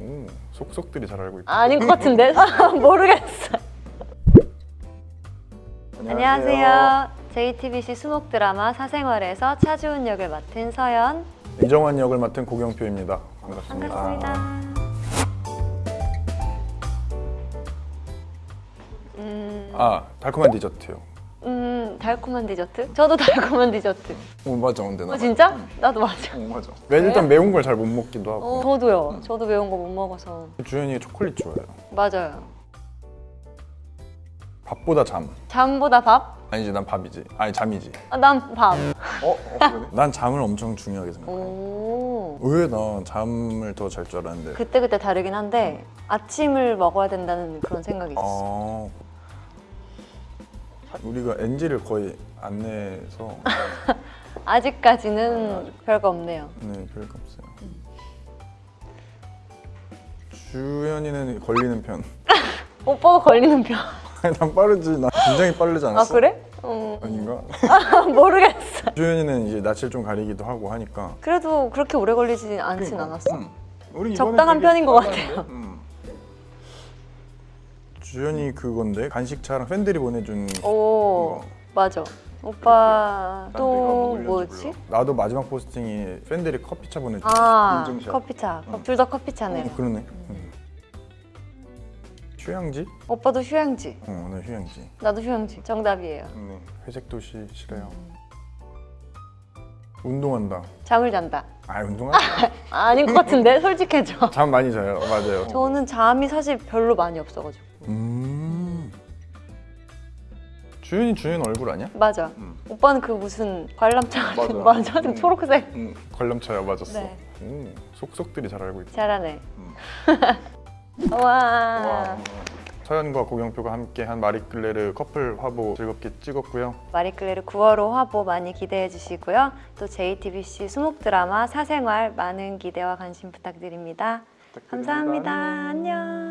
오, 속속들이 잘 알고 있다. 아닌 것 같은데? 모르겠어. 안녕하세요. JTBC 수목 드라마 사생활에서 차주은 역을 맡은 서연. 이정환 역을 맡은 고경표입니다. 반갑습니다. 반갑습니다. 음, 아, 달콤한 디저트요. 음, 달콤한 디저트? 저도 달콤한 디저트. 오, 맞아, 근데 나. 어, 진짜? 나도 맞아. 오, 맞아. 왜 일단 매운 걸 잘 못 먹기도 하고. 어, 저도요. 저도 매운 거 못 먹어서. 주연이 초콜릿 좋아해요. 맞아요. 밥보다 잠. 잠보다 밥? 아니지, 난 밥이지. 아니, 잠이지. 아, 난 밥. 어? 어 그러네. 난 잠을 엄청 중요하게 생각해. 오. 왜난 잠을 더 잘 줄 알았는데. 그때 그때 다르긴 한데 아침을 먹어야 된다는 그런 생각이 있어. 아. 우리가 NG를 거의 안 내서 아직까지는 별거 없네요. 네 별거 없어요. 주연이는 걸리는 편. 오빠가 걸리는 편. 아니, 난 빠르지. 난 굉장히 빠르지 아 않았어? 그래? 음, 아닌가? 모르겠어. 주연이는 이제 낯을 좀 가리기도 하고 하니까. 그래도 그렇게 오래 걸리진 않진 않았어. 음. 적당한 편인 것? 같아요. 음. 주연이 그건데 간식차랑 팬들이 보내준 오. 맞아. 오빠 또 뭐? 뭐지? 나도 마지막 포스팅이 팬들이 커피차 보내준 아 인증샷. 커피차. 응. 둘다 커피차네요. 어, 그러네. 음. 휴양지? 오빠도 휴양지. 어, 네 휴양지. 나도 휴양지. 정답이에요. 네, 회색 도시 싫어요. 운동한다. 잠을 잔다. 아, 운동하지. 아, 아닌 것 같은데 솔직해져. 잠 많이 자요. 맞아요. 저는 잠이 사실 별로 많이 없어가지고. 주연이 주연 얼굴 아니야? 맞아. 음. 오빠는 그 무슨 관람차 같은 맞아. 맞아. 음. 초록색. 응. 관람차야 맞았어. 네. 오, 속속들이 잘 알고 있다. 잘하네. 음. 와. 와. 서연과 고경표가 함께 한 마리클레르 커플 화보 즐겁게 찍었고요. 마리클레르 9월호 화보 많이 기대해 주시고요. 또 JTBC 수목 드라마 사생활 많은 기대와 관심 부탁드립니다. 감사합니다. 안녕.